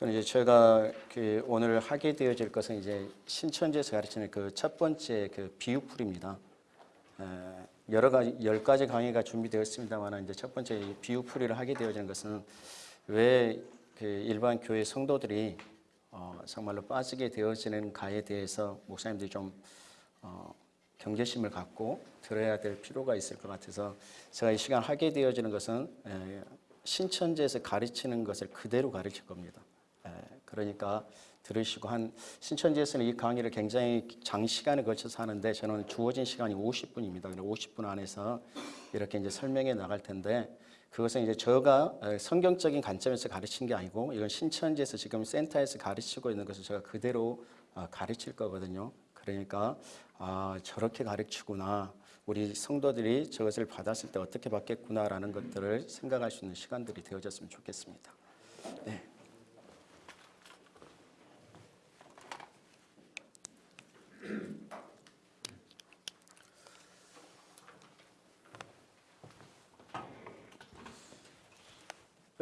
그럼 이제 제가 그 오늘 하게 되어질 것은 이제 신천지에서 가르치는 그 첫 번째 그 비유풀입니다. 에, 여러 가지 열 가지 강의가 준비되었습니다만 이제 첫 번째 이 비유풀이를 하게 되어지는 것은 왜 그 일반 교회 성도들이 어, 정말로 빠지게 되어지는 가에 대해서 목사님들이 좀 어, 경계심을 갖고 들어야 될 필요가 있을 것 같아서 제가 이 시간 하게 되어지는 것은 에, 신천지에서 가르치는 것을 그대로 가르칠 겁니다. 에, 그러니까 들으시고 한 신천지에서는 이 강의를 굉장히 장시간에 걸쳐서 하는데 저는 주어진 시간이 50분입니다. 50분 안에서 이렇게 이제 설명해 나갈 텐데 그것은 이제 제가 성경적인 관점에서 가르친 게 아니고 이건 신천지에서 지금 센터에서 가르치고 있는 것을 제가 그대로 어, 가르칠 거거든요. 그러니까 아, 저렇게 가르치구나. 우리 성도들이 저것을 받았을 때 어떻게 받겠구나라는 것들을 생각할 수 있는 시간들이 되어졌으면 좋겠습니다. 네.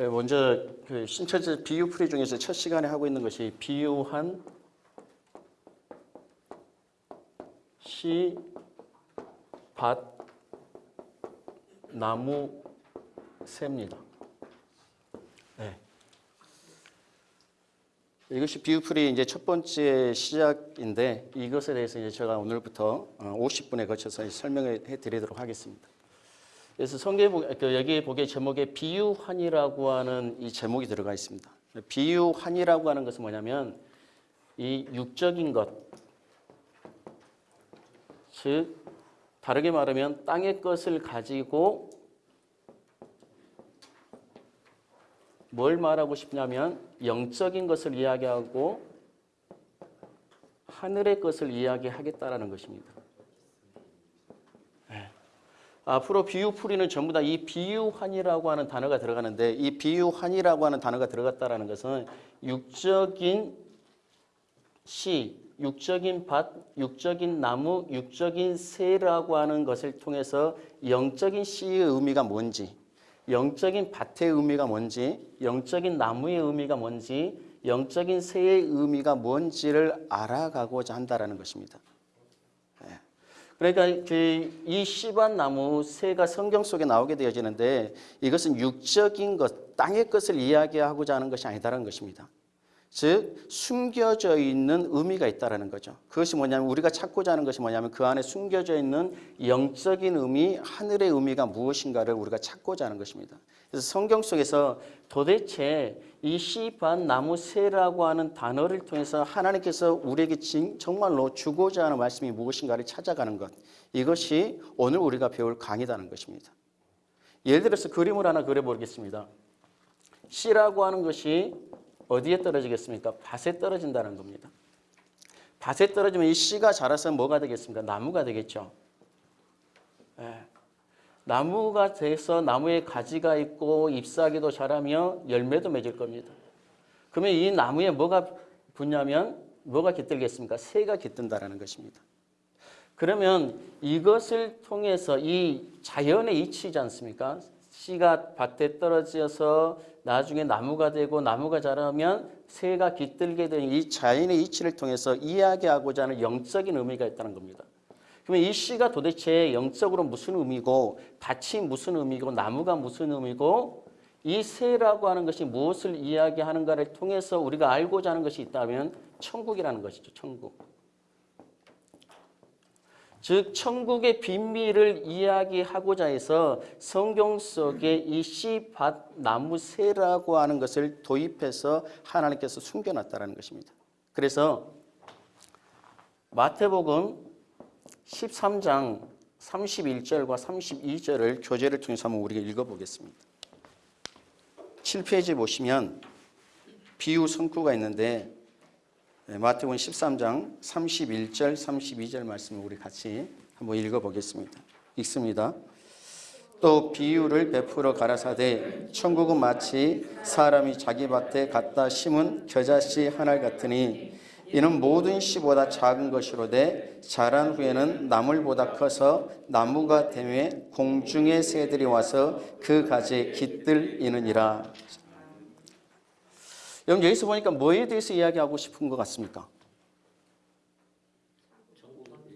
먼저 그 신천지 비유 풀이 중에서 첫 시간에 하고 있는 것이 비유한 시, 밭, 나무, 새입니다. 네. 이것이 비유풀이 이제 첫 번째 시작인데 이것에 대해서 이제 제가 오늘부터 50분에 거쳐서 설명해 드리도록 하겠습니다. 그래서 성경에 그 여기 보기에 제목에 비유환이라고 하는 이 제목이 들어가 있습니다. 비유환이라고 하는 것은 뭐냐면 이 육적인 것, 즉 다르게 말하면 땅의 것을 가지고 뭘 말하고 싶냐면 영적인 것을 이야기하고 하늘의 것을 이야기하겠다라는 것입니다. 앞으로 비유풀이는 전부 다 이 비유환이라고 하는 단어가 들어가는데 이 비유환이라고 하는 단어가 들어갔다라는 것은 육적인 시, 육적인 밭, 육적인 나무, 육적인 새라고 하는 것을 통해서 영적인 시의 의미가 뭔지, 영적인 밭의 의미가 뭔지, 영적인 나무의 의미가 뭔지, 영적인 새의 의미가 뭔지를 알아가고자 한다라는 것입니다. 그러니까 그이 씨밭 나무 새가 성경 속에 나오게 되어지는데 이것은 육적인 것, 땅의 것을 이야기하고자 하는 것이 아니다라는 것입니다. 즉 숨겨져 있는 의미가 있다라는 거죠. 그것이 뭐냐면 우리가 찾고자 하는 것이 뭐냐면 그 안에 숨겨져 있는 영적인 의미, 하늘의 의미가 무엇인가를 우리가 찾고자 하는 것입니다. 그래서 성경 속에서 도대체 이 씨반 나무 새라고 하는 단어를 통해서 하나님께서 우리에게 정말로 주고자 하는 말씀이 무엇인가를 찾아가는 것. 이것이 오늘 우리가 배울 강의다는 것입니다. 예를 들어서 그림을 하나 그려보겠습니다. 씨라고 하는 것이 어디에 떨어지겠습니까? 밭에 떨어진다는 겁니다. 밭에 떨어지면 이 씨가 자라서 뭐가 되겠습니까? 나무가 되겠죠. 예. 나무가 돼서 나무에 가지가 있고 잎사귀도 자라며 열매도 맺을 겁니다. 그러면 이 나무에 뭐가 붙냐면 뭐가 깃들겠습니까? 새가 깃든다는 것입니다. 그러면 이것을 통해서 이 자연의 이치지 않습니까? 씨가 밭에 떨어져서 나중에 나무가 되고 나무가 자라면 새가 깃들게 되는 이 자연의 이치를 통해서 이야기하고자 하는 영적인 의미가 있다는 겁니다. 그러면 이 씨가 도대체 영적으로 무슨 의미고 밭이 무슨 의미고 나무가 무슨 의미고 이 새라고 하는 것이 무엇을 이야기하는가를 통해서 우리가 알고자 하는 것이 있다면 천국이라는 것이죠. 천국. 즉 천국의 비밀을 이야기하고자 해서 성경 속에 이 씨밭 나무 새라고 하는 것을 도입해서 하나님께서 숨겨놨다는 것입니다. 그래서 마태복음 13장 31절과 32절을 교재를 통해서 한번 우리가 읽어보겠습니다. 7페이지 보시면 비유 성구가 있는데 네, 마태복음 13장 31절 32절 말씀을 우리 같이 한번 읽어보겠습니다. 읽습니다. 또 비유를 베풀어 가라사대 천국은 마치 사람이 자기 밭에 갖다 심은 겨자씨 하나 같으니 이는 모든 씨보다 작은 것이로되 자란 후에는 나물보다 커서 나무가 되매 공중의 새들이 와서 그 가지에 깃들이느니라. 여러분 여기서 보니까 뭐에 대해서 이야기하고 싶은 것 같습니까?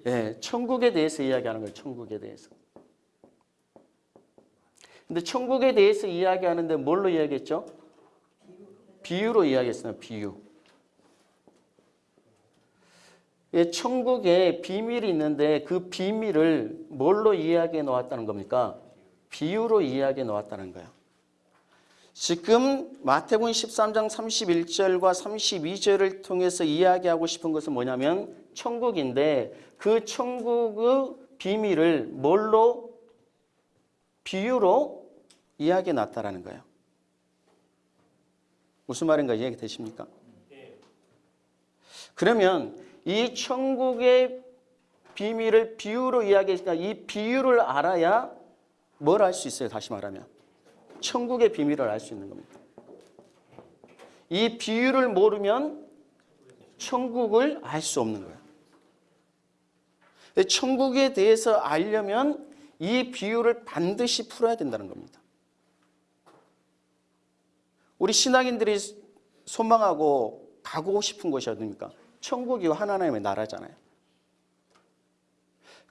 예, 천국에 대해서 이야기하는 거예요. 천국에 대해서. 근데 천국에 대해서 이야기하는데 뭘로 이야기했죠? 비유로 이야기했어요. 비유. 예, 천국에 비밀이 있는데 그 비밀을 뭘로 이야기해 놓았다는 겁니까? 비유로 이야기해 놓았다는 거예요. 지금 마태복음 13장 31절과 32절을 통해서 이야기하고 싶은 것은 뭐냐면 천국인데 그 천국의 비밀을 뭘로 비유로 이야기해 놨다라는 거예요. 무슨 말인가 이해가 되십니까? 그러면 이 천국의 비밀을 비유로 이야기했으니까 이 비유를 알아야 뭘 알 수 있어요? 다시 말하면 천국의 비밀을 알 수 있는 겁니다. 이 비유를 모르면 천국을 알 수 없는 거예요. 천국에 대해서 알려면 이 비유를 반드시 풀어야 된다는 겁니다. 우리 신앙인들이 소망하고 가고 싶은 곳이 어디입니까? 천국이 하나님의 나라잖아요.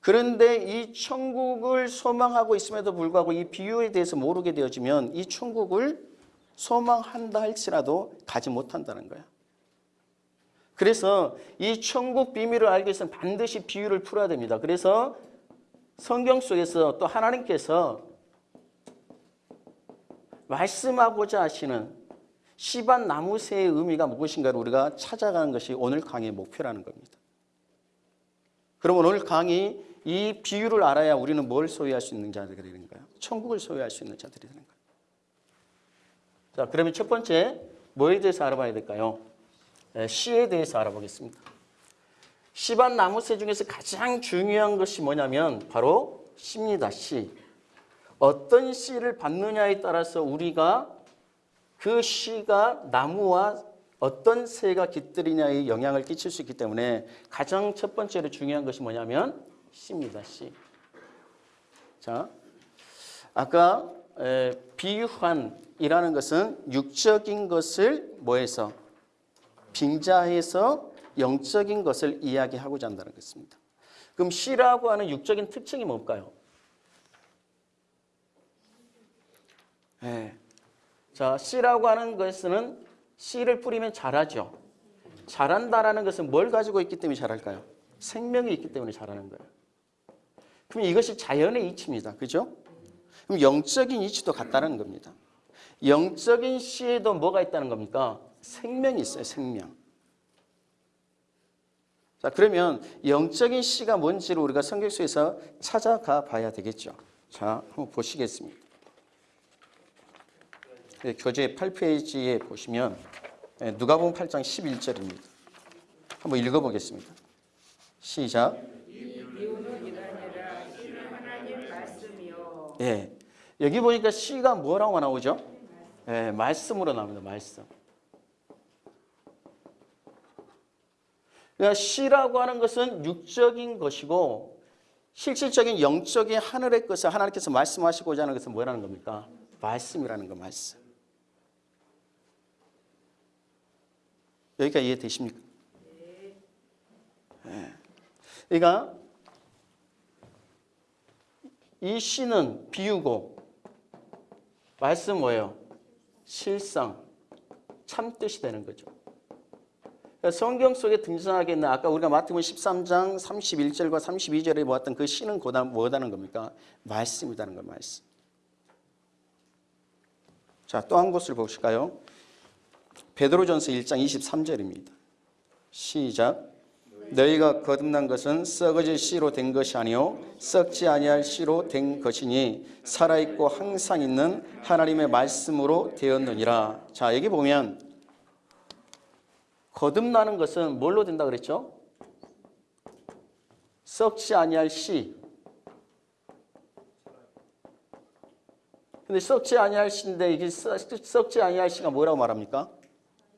그런데 이 천국을 소망하고 있음에도 불구하고 이 비유에 대해서 모르게 되어지면 이 천국을 소망한다 할지라도 가지 못한다는 거야. 그래서 이 천국 비밀을 알기 위해서는 반드시 비유를 풀어야 됩니다. 그래서 성경 속에서 또 하나님께서 말씀하고자 하시는 시반 나무새의 의미가 무엇인가를 우리가 찾아가는 것이 오늘 강의의 목표라는 겁니다. 그러면 오늘 강의 이 비유를 알아야 우리는 뭘 소유할 수 있는 자들이 되는 거예요? 천국을 소유할 수 있는 자들이 되는 거예요. 자, 그러면 첫 번째 뭐에 대해서 알아봐야 될까요? 네, 시에 대해서 알아보겠습니다. 시반 나무새 중에서 가장 중요한 것이 뭐냐면 바로 시입니다. 시. 어떤 씨를 받느냐에 따라서 우리가 그 씨가 나무와 어떤 새가 깃들이냐에 영향을 끼칠 수 있기 때문에 가장 첫 번째로 중요한 것이 뭐냐면 씨입니다. 씨. 자, 아까 에, 비환이라는 것은 육적인 것을 뭐해서 빙자해서 영적인 것을 이야기하고자 한다는 것입니다. 그럼 씨라고 하는 육적인 특징이 뭘까요? 네. 자, 씨라고 하는 것은 씨를 뿌리면 자라죠. 자란다라는 것은 뭘 가지고 있기 때문에 자랄까요? 생명이 있기 때문에 자라는 거예요. 그럼 이것이 자연의 이치입니다. 그죠? 그럼 영적인 이치도 같다는 겁니다. 영적인 씨에도 뭐가 있다는 겁니까? 생명이 있어요. 생명. 자, 그러면 영적인 씨가 뭔지를 우리가 성경 속에서 찾아가 봐야 되겠죠. 자, 한번 보시겠습니다. 네, 교재 8페이지에 보시면 네, 누가복음 8장 11절입니다. 한번 읽어보겠습니다. 시작. 예, 여기 보니까 시가 뭐라고 나오죠? 예, 말씀으로 나옵니다. 말씀. 그러니까 시라고 하는 것은 육적인 것이고 실질적인 영적인 하늘의 것을 하나님께서 말씀하시고자 하는 것은 뭐라는 겁니까? 말씀이라는 거 말씀. 여기까지 이해되십니까? 네. 그러니까 이 시는 비유고 말씀 뭐예요? 실상, 참뜻이 되는 거죠. 그러니까 성경 속에 등장하게 있는 아까 우리가 마태복음 13장 31절과 32절에 보았던 그 시는 뭐다는 겁니까? 말씀이라는 거 말씀. 자, 또 한 곳을 보실까요? 베드로전서 1장 23절입니다. 시작. 너희가 거듭난 것은 썩어질 씨로 된 것이 아니요 썩지 아니할 씨로 된 것이니 살아 있고 항상 있는 하나님의 말씀으로 되었느니라. 자, 여기 보면 거듭나는 것은 뭘로 된다 그랬죠? 썩지 아니할 씨. 근데 썩지 아니할 씨인데 이게 썩지 아니할 씨가 뭐라고 말합니까?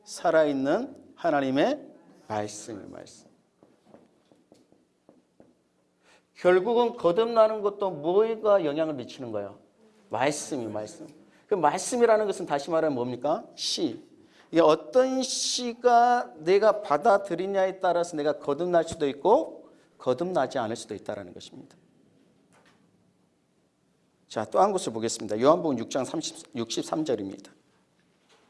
살아있는 하나님의 말씀의 말씀. 결국은 거듭나는 것도 뭐가 영향을 미치는 거예요? 말씀이 말씀. 그 말씀이라는 것은 다시 말하면 뭡니까? 시. 이게 어떤 시가 내가 받아들이냐에 따라서 내가 거듭날 수도 있고 거듭나지 않을 수도 있다는 것입니다. 자, 또 한 곳을 보겠습니다. 요한복음 6장 30, 63절입니다.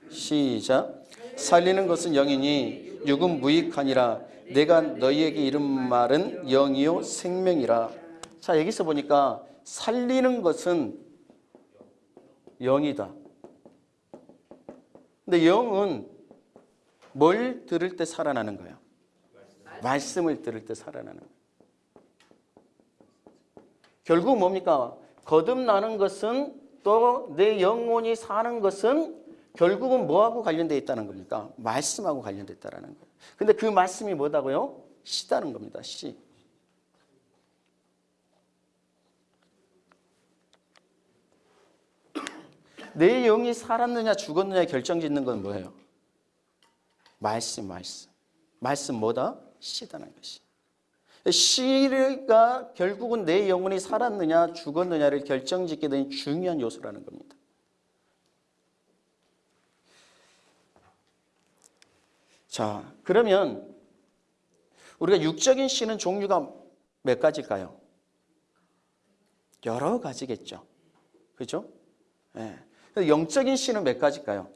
시작. 살리는 것은 영이니 육은 무익하니라. 내가 너희에게 이른 말은 영이요 생명이라. 자, 여기서 보니까 살리는 것은 영이다. 근데 영은 뭘 들을 때 살아나는 거예요? 말씀을 들을 때 살아나는 거예요. 결국 뭡니까? 거듭나는 것은 또 내 영혼이 사는 것은 결국은 뭐하고 관련되어 있다는 겁니까? 말씀하고 관련되어 있다는 거예요. 근데 그 말씀이 뭐다고요? 시다는 겁니다. 시. 내 영이 살았느냐 죽었느냐 결정짓는 건 뭐예요? 말씀, 말씀. 말씀 뭐다? 시다는 것이. 시가 결국은 내 영혼이 살았느냐 죽었느냐를 결정짓게 된 중요한 요소라는 겁니다. 자, 그러면 우리가 육적인 시는 종류가 몇 가지일까요? 여러 가지겠죠. 그죠? 예. 영적인 시는 몇 가지일까요?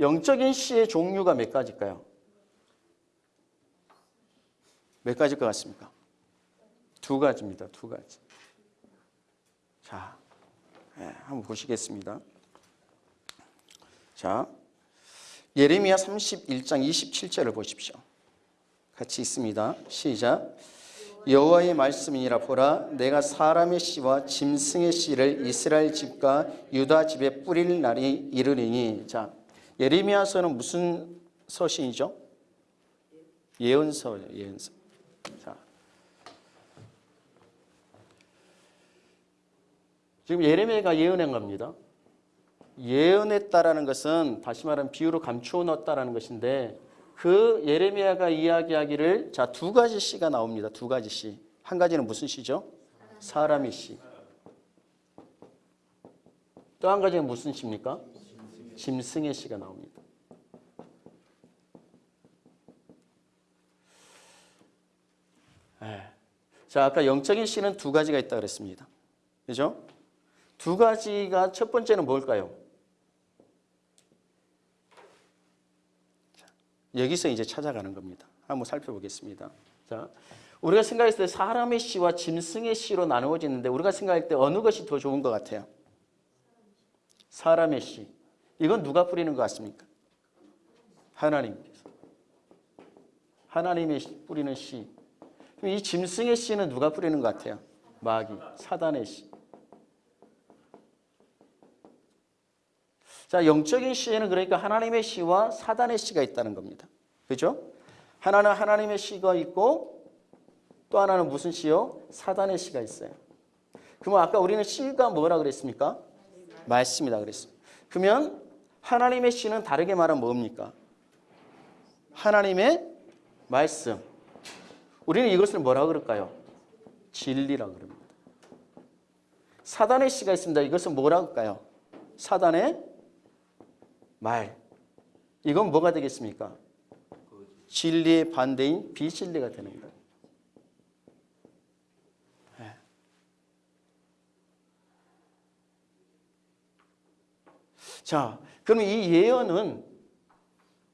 영적인 시의 종류가 몇 가지일까요? 몇 가지일 것 같습니까? 두 가지입니다. 두 가지. 자, 예, 한번 보시겠습니다. 자, 예레미야 31장 27절을 보십시오. 같이 있습니다. 시작. 여호와의 말씀이니라 보라 내가 사람의 씨와 짐승의 씨를 이스라엘 집과 유다 집에 뿌릴 날이 이르리니 자 예레미야서는 무슨 서신이죠? 예언서예요. 예언서. 자 지금 예레미야가 예언한 겁니다. 예언했다라는 것은 다시 말하면 비유로 감추어 넣었다라는 것인데 그 예레미야가 이야기하기를 자 두 가지 시가 나옵니다. 두 가지 시. 한 가지는 무슨 시죠? 사람의 시. 또 한 가지는 무슨 시입니까? 짐승의 시가 나옵니다. 네. 자, 아까 영적인 시는 두 가지가 있다 그랬습니다. 그죠? 두 가지가 첫 번째는 뭘까요? 여기서 이제 찾아가는 겁니다. 한번 살펴보겠습니다. 자, 우리가 생각했을 때 사람의 씨와 짐승의 씨로 나누어지는데 우리가 생각할 때 어느 것이 더 좋은 것 같아요? 사람의 씨. 이건 누가 뿌리는 것 같습니까? 하나님께서. 하나님의 뿌리는 씨. 이 짐승의 씨는 누가 뿌리는 것 같아요? 마귀, 사단의 씨. 자, 영적인 시에는 그러니까 하나님의 시와 사단의 시가 있다는 겁니다. 그죠? 하나는 하나님의 시가 있고 또 하나는 무슨 시요? 사단의 시가 있어요. 그러면 아까 우리는 시가 뭐라 그랬습니까? 말씀이다 그랬습니다. 그러면 하나님의 시는 다르게 말하면 뭡니까? 하나님의 말씀. 우리는 이것을 뭐라 그럴까요? 진리라 그럽니다. 사단의 시가 있습니다. 이것은 뭐라 할까요? 사단의 말. 이건 뭐가 되겠습니까? 진리의 반대인 비진리가 되는 거예요. 네. 자, 그럼 이 예언은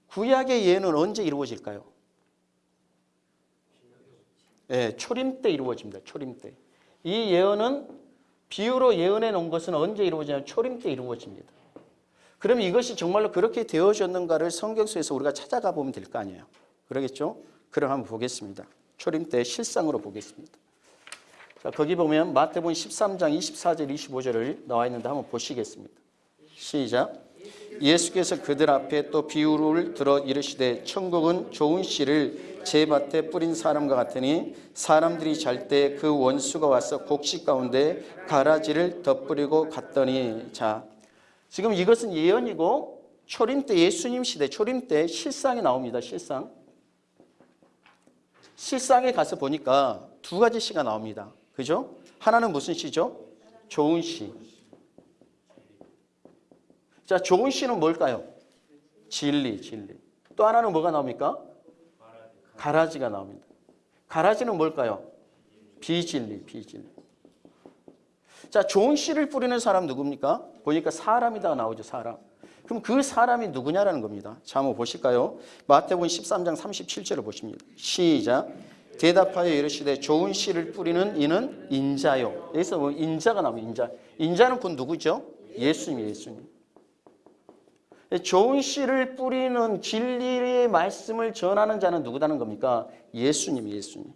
구약의 예언은 언제 이루어질까요? 네, 초림 때 이루어집니다. 초림 때. 이 예언은 비유로 예언해 놓은 것은 언제 이루어지냐면 초림 때 이루어집니다. 그럼 이것이 정말로 그렇게 되어졌는가를 성경 속에서 우리가 찾아가 보면 될 거 아니에요. 그러겠죠? 그럼 한번 보겠습니다. 초림 때 실상으로 보겠습니다. 자, 거기 보면 마태복음 13장 24절 25절을 나와 있는데 한번 보시겠습니다. 시작. 예수께서 그들 앞에 또 비유를 들어 이르시되 천국은 좋은 씨를 제 밭에 뿌린 사람과 같으니 사람들이 잘 때 그 원수가 와서 곡식 가운데 가라지를 덧뿌리고 갔더니 자 지금 이것은 예언이고 초림 때 예수님 시대 초림 때 실상이 나옵니다. 실상. 실상에 가서 보니까 두 가지 시가 나옵니다. 그죠? 하나는 무슨 시죠? 좋은 시. 자, 좋은 씨는 뭘까요? 진리, 진리. 또 하나는 뭐가 나옵니까? 가라지가 나옵니다. 가라지는 뭘까요? 비진리, 비진리. 자, 좋은 씨를 뿌리는 사람 누굽니까? 보니까 사람이다 나오죠, 사람. 그럼 그 사람이 누구냐라는 겁니다. 자, 한번 보실까요? 마태복음 13장 37절을 보십니다. 시작. 대답하여 이르시되 좋은 씨를 뿌리는 이는 인자요. 여기서 뭐 인자가 나오면 인자. 인자는 곧 누구죠? 예수님, 예수님. 좋은 씨를 뿌리는 진리의 말씀을 전하는 자는 누구다는 겁니까? 예수님, 예수님.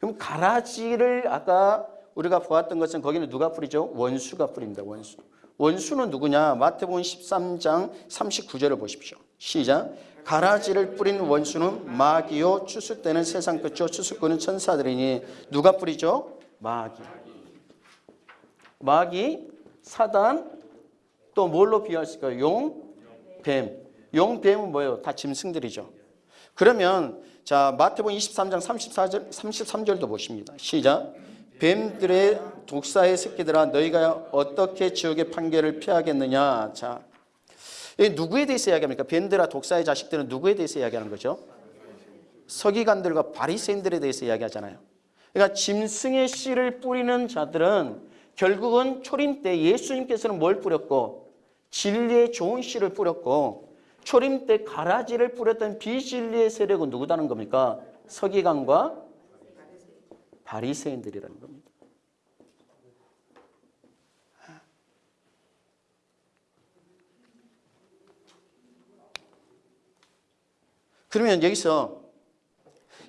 그럼 가라지를 아까 우리가 보았던 것은 거기는 누가 뿌리죠? 원수가 뿌립니다. 원수. 원수는 누구냐? 마태복음 13장 39절을 보십시오. 시작. 가라지를 뿌린 원수는 마귀요 추수 때는 세상 끝이요 추수꾼은 천사들이니 누가 뿌리죠? 마귀. 마귀, 사단, 또 뭘로 비유할 수 있을까요? 용, 뱀. 용, 뱀은 뭐예요? 다 짐승들이죠. 그러면 자 마태복음 23장 34절, 33절도 보십니다. 시작. 뱀들의 독사의 새끼들아 너희가 어떻게 지옥의 판결을 피하겠느냐. 자, 이 누구에 대해서 이야기합니까? 뱀들아 독사의 자식들은 누구에 대해서 이야기하는 거죠? 서기관들과 바리새인들에 대해서 이야기하잖아요. 그러니까 짐승의 씨를 뿌리는 자들은 결국은 초림 때 예수님께서는 뭘 뿌렸고 진리의 좋은 씨를 뿌렸고 초림 때 가라지를 뿌렸던 비진리의 세력은 누구다는 겁니까? 서기관과 바리새인들이라는 겁니다. 그러면 여기서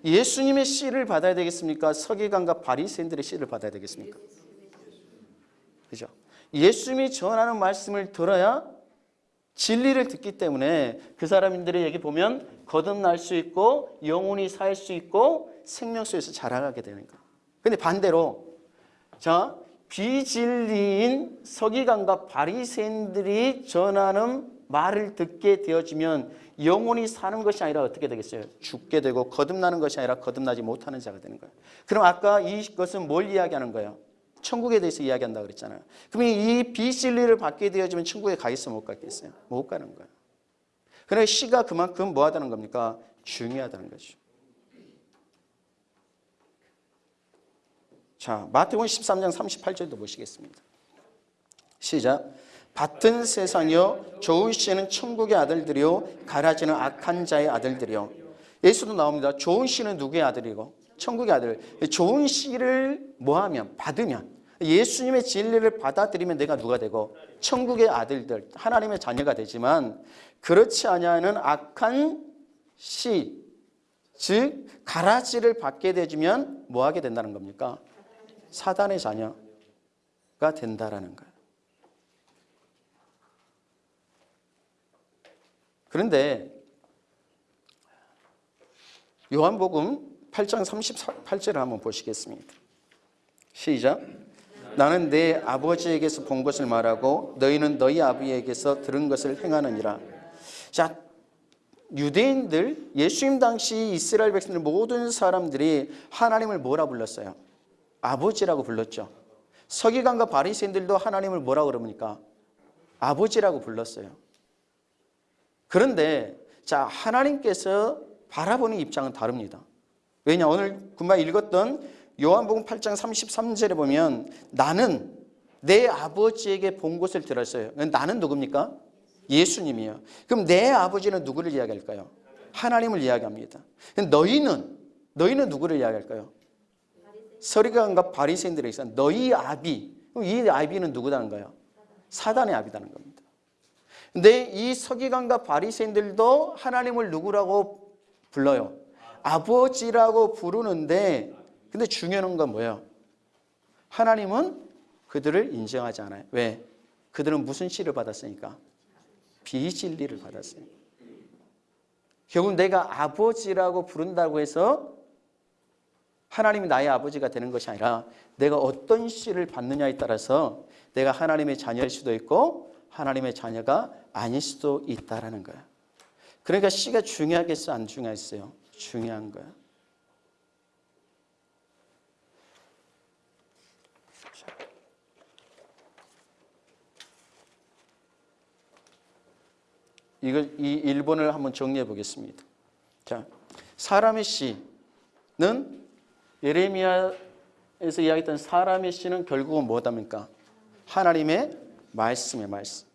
예수님의 씨를 받아야 되겠습니까? 서기관과 바리새인들의 씨를 받아야 되겠습니까? 그죠? 예수님이 전하는 말씀을 들어야 진리를 듣기 때문에 그 사람들이 여기 보면 거듭날 수 있고 영혼이 살 수 있고 생명수에서 자라가게 되는 거예요. 근데 반대로 자 비진리인 서기관과 바리새인들이 전하는 말을 듣게 되어지면 영혼이 사는 것이 아니라 어떻게 되겠어요? 죽게 되고 거듭나는 것이 아니라 거듭나지 못하는 자가 되는 거예요. 그럼 아까 이것은 뭘 이야기하는 거예요? 천국에 대해서 이야기한다 그랬잖아요. 그러면 이 비진리를 받게 되어지면 천국에 가 있어 못 가겠어요? 못 가는 거예요. 그러니까 시가 그만큼 뭐 하다는 겁니까? 중요하다는 거죠. 자, 마태복음 13장 38절도 보시겠습니다. 시작. 밭은 세상이요 좋은 씨는 천국의 아들들이요 가라지는 악한 자의 아들들이요. 예수도 나옵니다. 좋은 씨는 누구의 아들이고 천국의 아들. 좋은 씨를 뭐하면 받으면 예수님의 진리를 받아들이면 내가 누가 되고 천국의 아들들 하나님의 자녀가 되지만 그렇지 아니하는 악한 씨, 즉 가라지를 받게 되면 뭐하게 된다는 겁니까? 사단의 자녀가 된다라는 거예요. 그런데 요한복음 8장 38절을 한번 보시겠습니다. 시작. 나는 내 아버지에게서 본 것을 말하고 너희는 너희 아버지에게서 들은 것을 행하느니라. 자, 유대인들, 예수님 당시 이스라엘 백성들 모든 사람들이 하나님을 뭐라 불렀어요? 아버지라고 불렀죠. 서기관과 바리새인들도 하나님을 뭐라 그럽니까? 아버지라고 불렀어요. 그런데 자 하나님께서 바라보는 입장은 다릅니다. 왜냐 오늘 금방 읽었던 요한복음 8장 33절에 보면 나는 내 아버지에게 본 것을 들었어요. 나는 누굽니까? 예수님이요. 그럼 내 아버지는 누구를 이야기할까요? 하나님을 이야기합니다. 너희는 너희는 누구를 이야기할까요? 서리관과 바리새인들에 있어 너희 아비. 이 아비는 누구다는 거예요? 사단의 아비다는 겁니다. 근데 이 서기관과 바리새인들도 하나님을 누구라고 불러요? 아버지라고 부르는데 근데 중요한 건 뭐예요? 하나님은 그들을 인정하지 않아요. 왜? 그들은 무슨 씨를 받았으니까? 비진리를 받았어요. 결국 내가 아버지라고 부른다고 해서 하나님이 나의 아버지가 되는 것이 아니라 내가 어떤 씨를 받느냐에 따라서 내가 하나님의 자녀일 수도 있고 하나님의 자녀가 아닐 수도 있다라는 거야. 그러니까 씨가 중요하겠어 안 중요했어요? 중요한 거야. 이거 이 1번을 한번 정리해 보겠습니다. 자, 사람의 씨는 예레미야에서 이야기했던 사람의 씨는 결국은 뭐답니까? 하나님의 말씀의 말씀.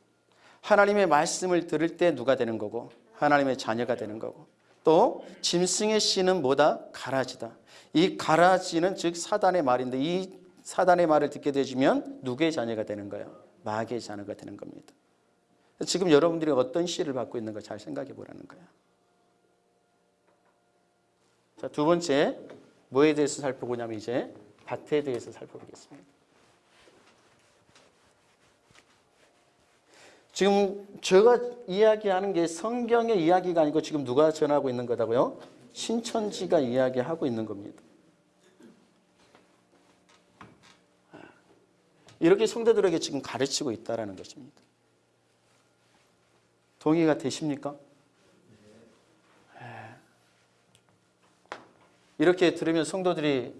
하나님의 말씀을 들을 때 누가 되는 거고 하나님의 자녀가 되는 거고 또 짐승의 씨는 뭐다? 가라지다. 이 가라지는 즉 사단의 말인데 이 사단의 말을 듣게 되시면 누구의 자녀가 되는 거예요? 마귀의 자녀가 되는 겁니다. 지금 여러분들이 어떤 씨를 받고 있는 가 잘 생각해 보라는 거예요. 자, 두 번째 뭐에 대해서 살펴보냐면 이제 밭에 대해서 살펴보겠습니다. 지금 제가 이야기하는 게 성경의 이야기가 아니고 지금 누가 전하고 있는 거다고요? 신천지가 이야기하고 있는 겁니다. 이렇게 성도들에게 지금 가르치고 있다는 것입니다. 동의가 되십니까? 이렇게 들으면 성도들이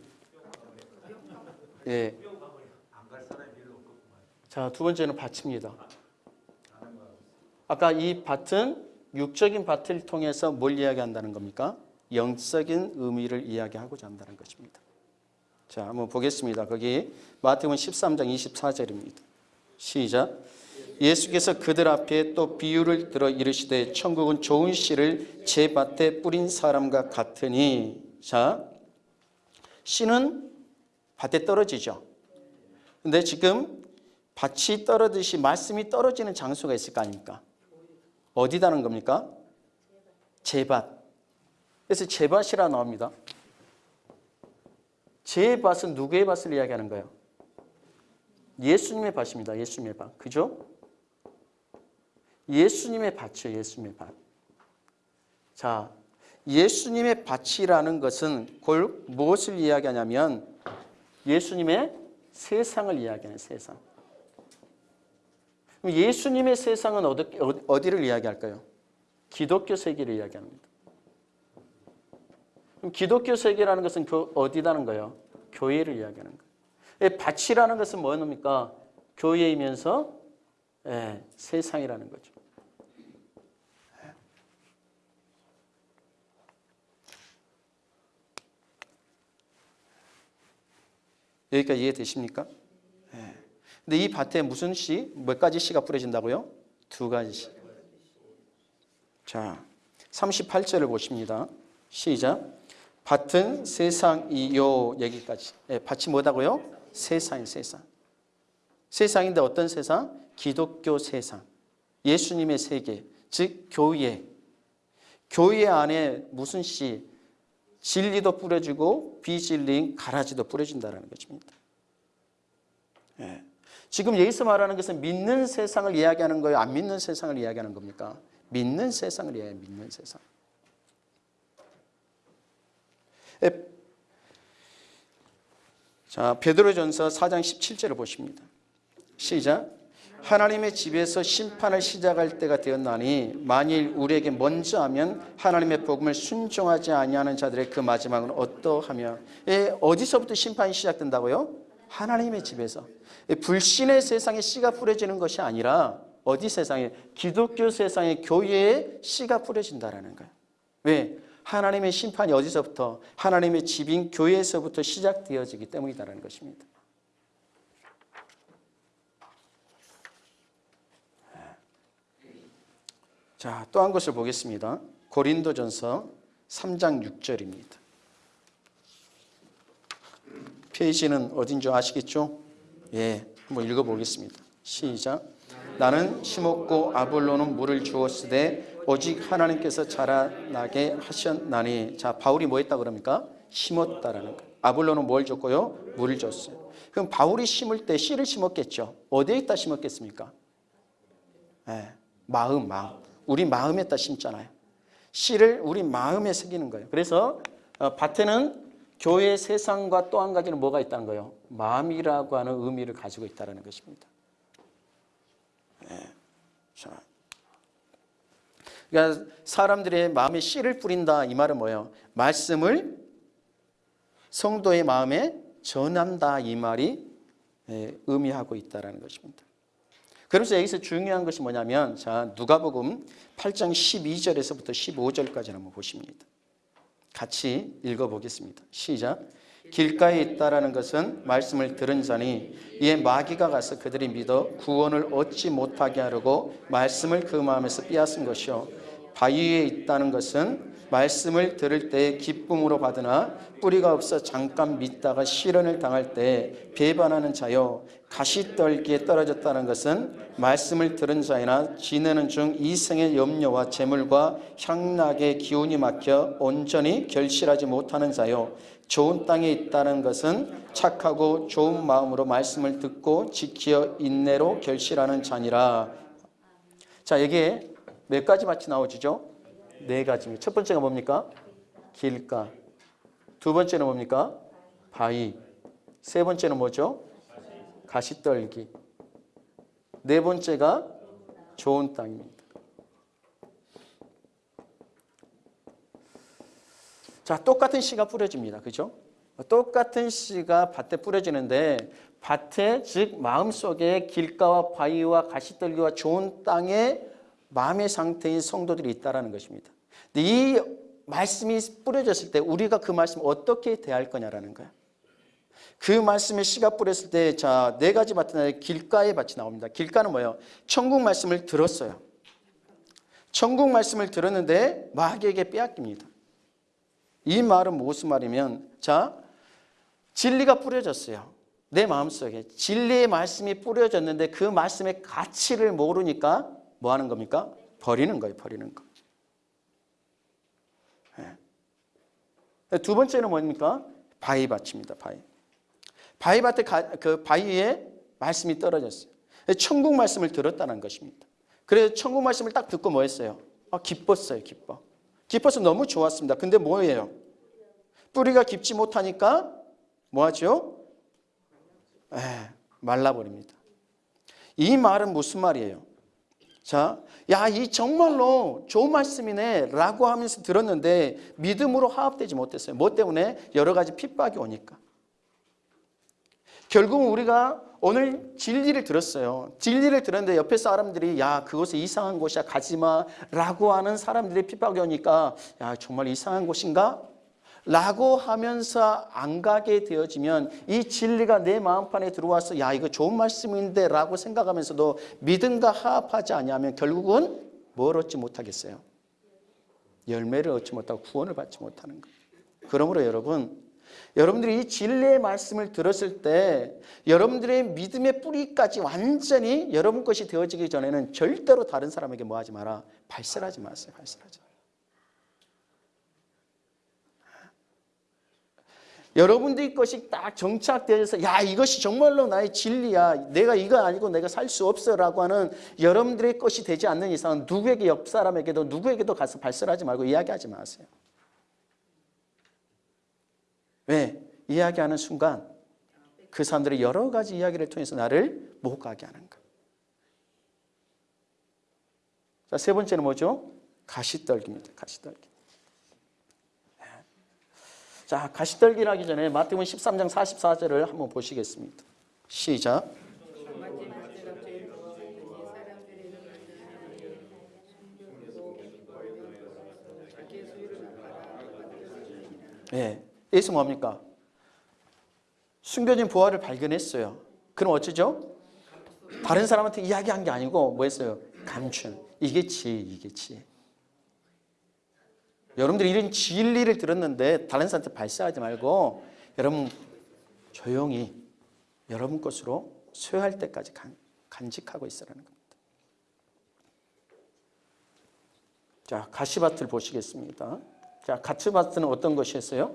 예. 자, 두 번째는 밭입니다. 아까 이 밭은 육적인 밭을 통해서 뭘 이야기한다는 겁니까? 영적인 의미를 이야기하고자 한다는 것입니다. 자, 한번 보겠습니다. 거기 마태복음 13장 24절입니다. 시작. 예수께서 그들 앞에 또 비유를 들어 이르시되 천국은 좋은 씨를 제 밭에 뿌린 사람과 같으니 자, 씨는 밭에 떨어지죠. 근데 지금 밭이 떨어듯이 말씀이 떨어지는 장소가 있을 거 아닙니까? 어디다는 겁니까? 제밭. 그래서 제밭이라 나옵니다. 제 밭은 누구의 밭을 이야기하는 거예요? 예수님의 밭입니다. 예수님의 밭. 그죠? 예수님의 밭이에요. 예수님의 밭. 자, 예수님의 밭이라는 것은 곧 무엇을 이야기하냐면 예수님의 세상을 이야기하는 세상. 예수님의 세상은 어디, 어디를 이야기할까요? 기독교 세계를 이야기합니다. 그럼 기독교 세계라는 것은 교, 어디다는 거예요? 교회를 이야기하는 거예요. 밭이라는 것은 뭐입니까? 교회이면서 예, 세상이라는 거죠. 여기까지 이해되십니까? 네. 근데 이 밭에 무슨 씨, 몇 가지 씨가 뿌려진다고요? 두 가지 씨. 자, 38절을 보십니다. 시작. 밭은 세상이요. 여기까지. 네, 밭이 뭐다고요? 세상이 세상. 세상인데 어떤 세상? 기독교 세상. 예수님의 세계. 즉, 교회. 교회 안에 무슨 씨? 진리도 뿌려지고 비진리인 가라지도 뿌려진다는 것입니다. 예. 지금 여기서 말하는 것은 믿는 세상을 이야기하는 거예요? 안 믿는 세상을 이야기하는 겁니까? 믿는 세상을 이야기해요. 믿는 세상. 예. 자, 베드로전서 4장 17절을 보십니다. 시작. 하나님의 집에서 심판을 시작할 때가 되었나니 만일 우리에게 먼저 하면 하나님의 복음을 순종하지 아니하는 자들의 그 마지막은 어떠하며 예, 어디서부터 심판이 시작된다고요? 하나님의 집에서 예, 불신의 세상에 씨가 뿌려지는 것이 아니라 어디 세상에 기독교 세상의 교회에 씨가 뿌려진다라는 거예요. 왜? 하나님의 심판이 어디서부터 하나님의 집인 교회에서부터 시작되어지기 때문이다라는 것입니다. 자, 또 한 것을 보겠습니다. 고린도전서 3장 6절입니다. 페이지는 어딘 줄 아시겠죠? 예, 한번 읽어보겠습니다. 시작. 나는 심었고 아볼로는 물을 주었으되 오직 하나님께서 자라나게 하셨나니 자 바울이 뭐 했다 그럽니까? 심었다라는 거. 아볼로는 뭘 줬고요? 물을 줬어요. 그럼 바울이 심을 때 씨를 심었겠죠. 어디에 있다 심었겠습니까? 예, 마음, 마음. 우리 마음에다 심잖아요. 씨를 우리 마음에 새기는 거예요. 그래서 어, 밭에는 교회 세상과 또 한 가지는 뭐가 있다는 거예요? 마음이라고 하는 의미를 가지고 있다는 것입니다. 네. 자. 그러니까 사람들의 마음에 씨를 뿌린다 이 말은 뭐예요? 말씀을 성도의 마음에 전한다 이 말이 예, 의미하고 있다는 것입니다. 그래서 여기서 중요한 것이 뭐냐면 자 누가복음 8장 12절에서부터 15절까지 한번 보십니다. 같이 읽어보겠습니다. 시작. 길가에 있다라는 것은 말씀을 들은 자니 이에 마귀가 가서 그들이 믿어 구원을 얻지 못하게 하려고 말씀을 그 마음에서 빼앗은 것이요 바위에 있다는 것은 말씀을 들을 때 기쁨으로 받으나 뿌리가 없어 잠깐 믿다가 시련을 당할 때 배반하는 자요 가시떨기에 떨어졌다는 것은 말씀을 들은 자이나 지내는 중 이생의 염려와 재물과 향락의 기운이 막혀 온전히 결실하지 못하는 자요 좋은 땅에 있다는 것은 착하고 좋은 마음으로 말씀을 듣고 지키어 인내로 결실하는 자니라. 자, 여기에 몇 가지 밭이 나오죠? 네 가지입니다. 첫 번째가 뭡니까? 길가. 두 번째는 뭡니까? 바위. 세 번째는 뭐죠? 가시떨기. 네 번째가 좋은 땅입니다. 자, 똑같은 씨가 뿌려집니다. 그죠? 똑같은 씨가 밭에 뿌려지는데 밭에 즉 마음속에 길가와 바위와 가시떨기와 좋은 땅에 마음의 상태인 성도들이 있다라는 것입니다. 이 말씀이 뿌려졌을 때 우리가 그 말씀 어떻게 대할 거냐라는 거야. 그 말씀에 씨가 뿌렸을 때 자, 네 가지 밭은 길가의 밭이 나옵니다. 길가는 뭐예요? 천국 말씀을 들었어요. 천국 말씀을 들었는데 마귀에게 빼앗깁니다. 이 말은 무슨 말이면 자 진리가 뿌려졌어요. 내 마음속에 진리의 말씀이 뿌려졌는데 그 말씀의 가치를 모르니까 뭐 하는 겁니까? 버리는 거예요. 버리는 거. 네. 두 번째는 뭡니까? 바위밭입니다. 바위. 바위밭에 가, 그 바위에 말씀이 떨어졌어요. 천국 말씀을 들었다는 것입니다. 그래서 천국 말씀을 딱 듣고 뭐 했어요? 아, 기뻤어요. 기뻐. 깊어서 너무 좋았습니다. 근데 뭐예요? 뿌리가 깊지 못하니까 뭐하죠? 에, 말라버립니다. 이 말은 무슨 말이에요? 자, 야, 이 정말로 좋은 말씀이네 라고 하면서 들었는데 믿음으로 화합되지 못했어요. 뭐 때문에? 여러 가지 핍박이 오니까. 결국은 우리가 오늘 진리를 들었어요. 진리를 들었는데 옆에 사람들이 야 그곳에 이상한 곳이야 가지마 라고 하는 사람들이 핍박이 오니까 야 정말 이상한 곳인가? 라고 하면서 안 가게 되어지면 이 진리가 내 마음판에 들어와서 야 이거 좋은 말씀인데 라고 생각하면서도 믿음과 화합하지 아니하면 결국은 뭘 얻지 못하겠어요? 열매를 얻지 못하고 구원을 받지 못하는 거예요. 그러므로 여러분 여러분들이 이 진리의 말씀을 들었을 때 여러분들의 믿음의 뿌리까지 완전히 여러분 것이 되어지기 전에는 절대로 다른 사람에게 뭐 하지 마라. 발설하지 마세요. 발설하지 마라. 여러분들의 것이 딱 정착되어서 야 이것이 정말로 나의 진리야. 내가 이거 아니고 내가 살 수 없어 라고 하는 여러분들의 것이 되지 않는 이상은 누구에게 옆 사람에게도 누구에게도 가서 발설하지 말고 이야기하지 마세요. 왜? 이야기하는 순간 그 사람들이 여러 가지 이야기를 통해서 나를 못 가게 하는 거야. 자, 세 번째는 뭐죠? 가시떨기입니다. 가시떨기. 자, 가시떨기를 하기 전에 마태복음 13장 44절을 한번 보시겠습니다. 시작. 네. 여기서 뭡니까? 숨겨진 부활을 발견했어요. 그럼 어쩌죠? 다른 사람한테 이야기한 게 아니고 뭐 했어요? 감춘. 이게 지혜, 이게 지혜. 여러분들이 이런 진리를 들었는데 다른 사람한테 발사하지 말고 여러분 조용히 여러분 것으로 소유할 때까지 간, 간직하고 있으라는 겁니다. 자, 가시밭을 보시겠습니다. 자, 가시밭은 어떤 것이었어요?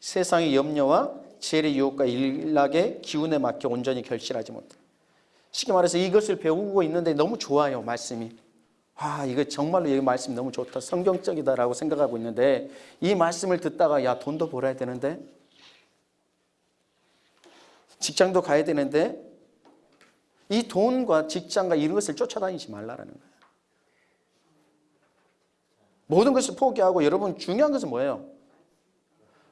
세상의 염려와 지혜의 유혹과 일락의 기운에 막혀 온전히 결실하지 못해. 쉽게 말해서 이것을 배우고 있는데 너무 좋아요, 말씀이. 아, 이거 정말로 이 말씀이 너무 좋다. 성경적이다라고 생각하고 있는데 이 말씀을 듣다가 야, 돈도 벌어야 되는데 직장도 가야 되는데 이 돈과 직장과 이런 것을 쫓아다니지 말라라는 거예요. 모든 것을 포기하고 여러분 중요한 것은 뭐예요?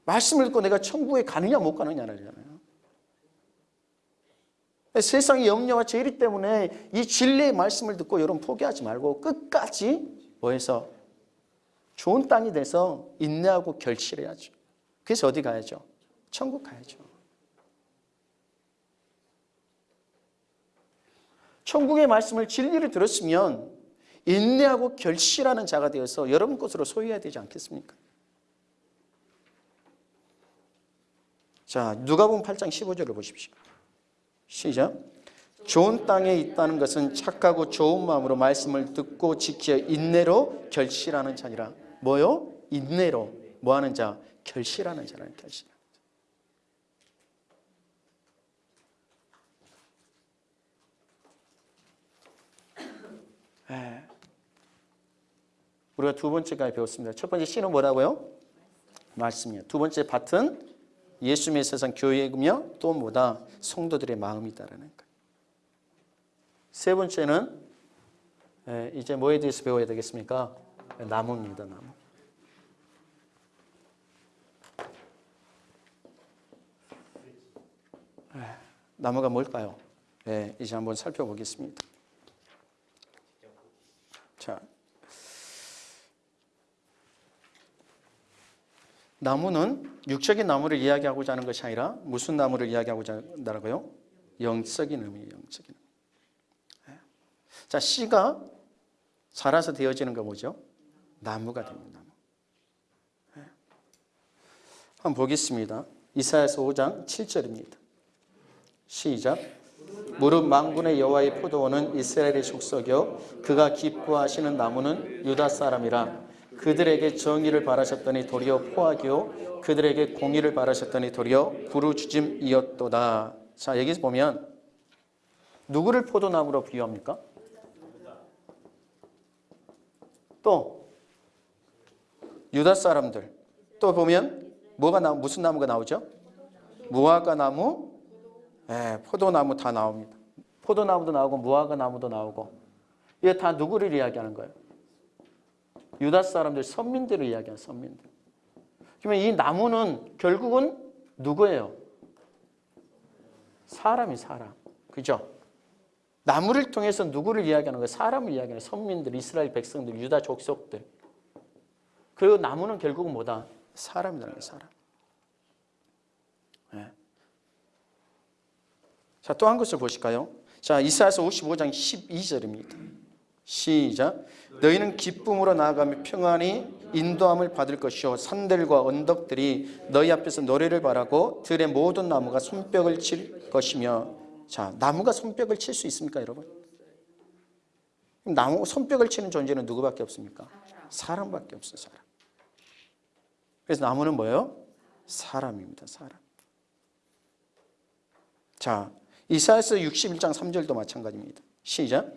말씀을 읽고 내가 천국에 가느냐 못 가느냐잖아요. 세상의 염려와 죄리 때문에 이 진리의 말씀을 듣고 여러분 포기하지 말고 끝까지 뭐해서 좋은 땅이 돼서 인내하고 결실해야죠. 그래서 어디 가야죠? 천국 가야죠. 천국의 말씀을 진리를 들었으면 인내하고 결실하는 자가 되어서 여러분 것으로 소유해야 되지 않겠습니까? 자, 누가복음 8장 15절을 보십시오. 시작. 좋은 땅에 있다는 것은 착하고 좋은 마음으로 말씀을 듣고 지켜 인내로 결실하는 자니라. 뭐요? 인내로 뭐 하는 자? 결실하는 자라는 결실. 예. 우리가 두 번째까지 배웠습니다. 첫 번째 씨는 뭐라고요? 말씀이요. 두 번째 밭은 예수님의 세상 교회이며 또 뭐다? 성도들의 마음이다라는 거예요. 세 번째는 예, 이제 뭐에 대해서 배워야 되겠습니까? 나무입니다. 나무. 예, 나무가 뭘까요? 예, 이제 한번 살펴보겠습니다. 자, 나무는 육적인 나무를 이야기하고자 하는 것이 아니라 무슨 나무를 이야기하고자 한다고요? 영적인 의미, 영적인 의미. 예. 자, 씨가 자라서 되어지는 거 뭐죠? 나무가 됩니다. 나무. 예. 한번 보겠습니다. 이사야서 5장 7절입니다. 시작. 무릇 망군의 여호와의 포도원은 이스라엘의 족속이요 그가 기뻐하시는 나무는 유다 사람이라 그들에게 정의를 바라셨더니 도리어 포악이요 그들에게 공의를 바라셨더니 도리어 부르주짐이었도다. 자 여기서 보면 누구를 포도나무로 비유합니까? 또 유다 사람들 또 보면 뭐가 나 무슨 나무가 나오죠? 무화과 나무, 예, 포도나무 다 나옵니다. 포도나무도 나오고 무화과 나무도 나오고 이게 다 누구를 이야기하는 거예요? 유다 사람들 선민들을 이야기하는 선민들. 그러면 이 나무는 결국은 누구예요? 사람이 사람. 그죠? 나무를 통해서 누구를 이야기하는 거예요? 사람을 이야기하는 선민들, 이스라엘 백성들, 유다 족속들. 그리고 나무는 결국은 뭐다? 사람이라는 거예요, 사람. 네. 자, 또 한 것을 보실까요? 자, 이사야서 55장 12절입니다. 시작. 너희는 기쁨으로 나아가며 평안히 인도함을 받을 것이요 산들과 언덕들이 너희 앞에서 노래를 바라고 들의 모든 나무가 손뼉을 칠 것이며 자 나무가 손뼉을 칠 수 있습니까 여러분? 나무 손뼉을 치는 존재는 누구밖에 없습니까? 사람밖에 없어요 사람. 그래서 나무는 뭐예요? 사람입니다 사람. 자 이사야서 61장 3절도 마찬가지입니다. 시작.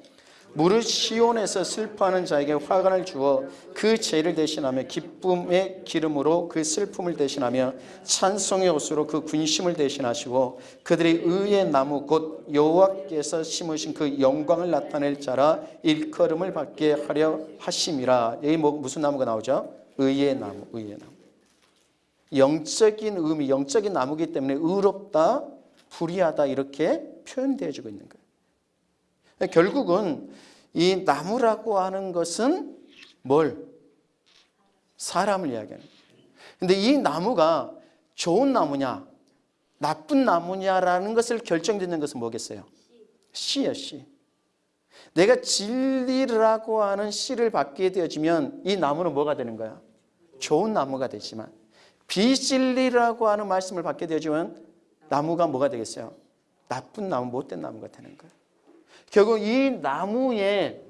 무릇 시온에서 슬퍼하는 자에게 화관을 주어 그 죄를 대신하며 기쁨의 기름으로 그 슬픔을 대신하며 찬송의 옷으로 그 군심을 대신하시고 그들이 의의 나무 곧 여호와께서 심으신 그 영광을 나타낼 자라 일컬음을 받게 하려 하심이라 여기 뭐 무슨 나무가 나오죠? 의의 나무, 의의 나무. 영적인 의미, 영적인 나무기 때문에 의롭다, 불의하다 이렇게 표현되어지고 있는 거예요. 결국은 이 나무라고 하는 것은 뭘? 사람을 이야기하는 근데 이 나무가 좋은 나무냐 나쁜 나무냐라는 것을 결정짓는 것은 뭐겠어요? 씨야 씨. 내가 진리라고 하는 씨를 받게 되어지면 이 나무는 뭐가 되는 거야? 좋은 나무가 되지만 비진리라고 하는 말씀을 받게 되어지면 나무가 뭐가 되겠어요? 나쁜 나무, 못된 나무가 되는 거예요. 결국 이 나무에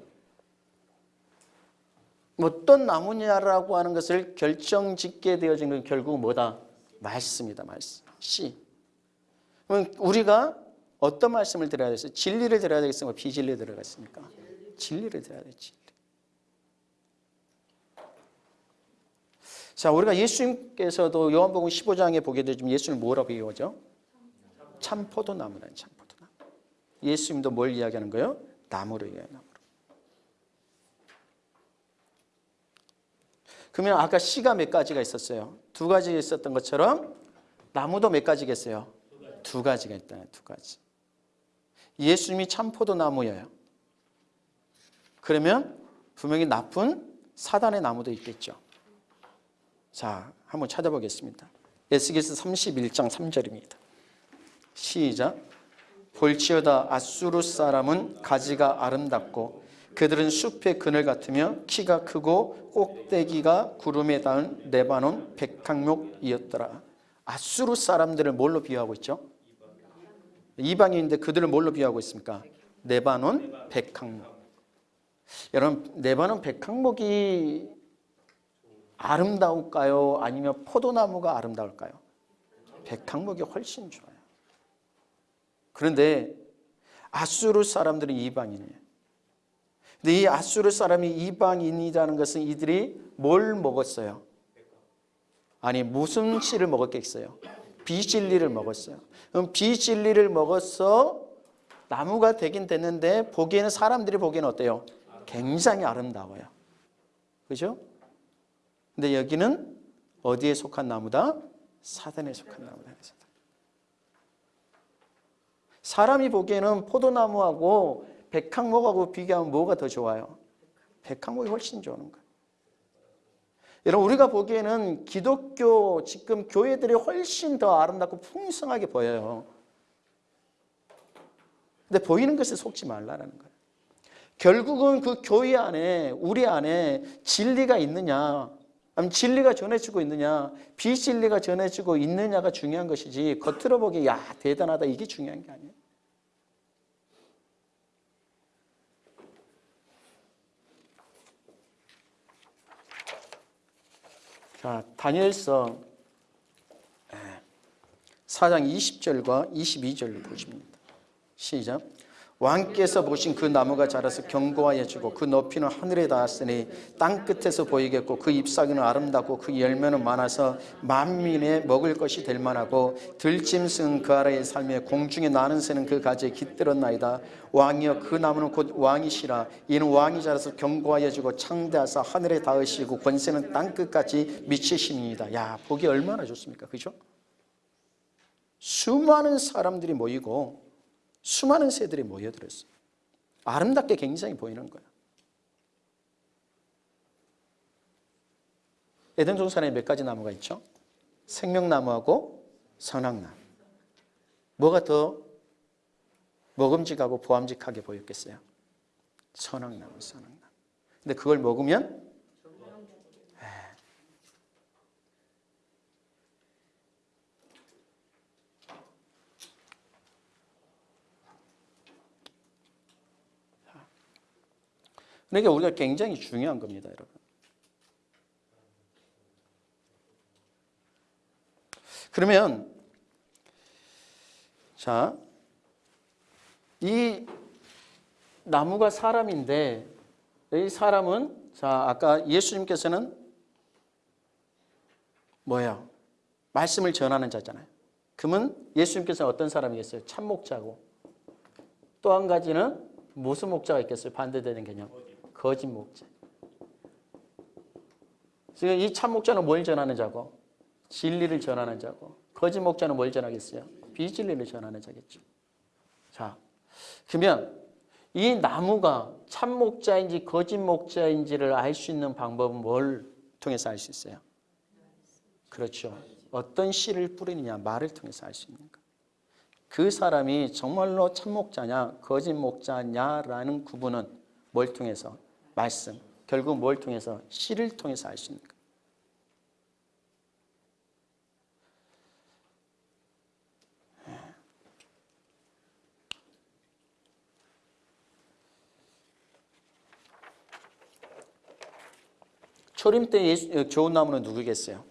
어떤 나무냐라고 하는 것을 결정짓게 되어진 건 결국 뭐다? 말씀이다. 말씀. 씨. 그럼 우리가 어떤 말씀을 들어야 되겠어요? 진리를 들어야 되겠습니까? 비진리를 들어야겠습니까? 진리를 들어야 돼. 진리. 자, 우리가 예수님께서도 요한복음 15장에 보게 되지만 예수님 뭐라고 비유하죠? 참 포도나무라는 참포도나무. 예수님도 뭘 이야기하는 거예요? 나무를 이야기하는 나무로. 그러면 아까 씨가 몇 가지가 있었어요? 두 가지 있었던 것처럼 나무도 몇 가지겠어요? 두 가지가 있다. 두 가지. 예수님이 참 포도나무예요. 그러면 분명히 나쁜 사단의 나무도 있겠죠. 자, 한번 찾아보겠습니다. 에스겔서 31장 3절입니다. 시작. 볼지어다 아수르 사람은 가지가 아름답고 그들은 숲의 그늘 같으며 키가 크고 꼭대기가 구름에 닿은 레바논 백항목이었더라. 아수르 사람들을 뭘로 비유하고 있죠? 이방인인데 그들을 뭘로 비유하고 있습니까? 레바논 백항목. 여러분 레바논 백항목이 아름다울까요? 아니면 포도나무가 아름다울까요? 백항목이 훨씬 좋아요. 그런데 아수르 사람들은 이방인이에요. 근데 이 아수르 사람이 이방인이라는 것은 이들이 뭘 먹었어요? 아니 무슨 씨를 먹었겠어요? 비진리를 먹었어요. 그럼 비진리를 먹어서 나무가 되긴 됐는데 보기에는 사람들이 보기에는 어때요? 굉장히 아름다워요. 그죠? 근데 여기는 어디에 속한 나무다? 사단에 속한 나무다. 사람이 보기에는 포도나무하고 백항목하고 비교하면 뭐가 더 좋아요? 백항목이 훨씬 좋은 거예요. 여러분 우리가 보기에는 기독교 지금 교회들이 훨씬 더 아름답고 풍성하게 보여요. 근데 보이는 것에 속지 말라는 거예요. 결국은 그 교회 안에 우리 안에 진리가 있느냐 진리가 전해지고 있느냐 비진리가 전해지고 있느냐가 중요한 것이지 겉으로 보기 야 대단하다 이게 중요한 게 아니에요. 자, 다니엘서 4장 20절과 22절을 보십니다. 시작. 왕께서 보신 그 나무가 자라서 견고하여지고 그 높이는 하늘에 닿았으니 땅 끝에서 보이겠고 그 잎사귀는 아름답고 그 열매는 많아서 만민의 먹을 것이 될 만하고 들짐승은 그 아래에 살며 공중에 나는 새는 그 가지에 깃들었나이다. 왕이여 그 나무는 곧 왕이시라. 이는 왕이 자라서 견고하여지고 창대하사 하늘에 닿으시고 권세는 땅 끝까지 미치심이다. 야 보기 얼마나 좋습니까? 그죠? 수많은 사람들이 모이고 수많은 새들이 모여들었어요. 아름답게 굉장히 보이는 거예요. 에덴 동산에 몇 가지 나무가 있죠? 생명나무하고 선악나무. 뭐가 더 먹음직하고 보암직하게 보였겠어요? 선악나무, 선악나무. 근데 그걸 먹으면 그러니까 우리가 굉장히 중요한 겁니다, 여러분. 그러면 자, 이 나무가 사람인데 이 사람은 자, 아까 예수님께서는 뭐예요? 말씀을 전하는 자잖아요. 그러면 예수님께서는 어떤 사람이겠어요? 참목자고. 또 한 가지는 무슨 목자가 있겠어요? 반대되는 개념. 거짓 목자. 지금 이 참 목자는 뭘 전하는 자고? 진리를 전하는 자고. 거짓 목자는 뭘 전하겠어요? 비진리를 전하는 자겠죠. 자, 그러면 이 나무가 참 목자인지 거짓 목자인지를 알 수 있는 방법은 뭘 통해서 알 수 있어요? 그렇죠. 어떤 씨를 뿌리느냐, 말을 통해서 알 수 있는 거. 그 사람이 정말로 참 목자냐, 거짓 목자냐라는 구분은 뭘 통해서? 말씀. 결국 뭘 통해서? 시를 통해서 거예요. 초림 때 예수, 좋은 나무는 누구겠어요?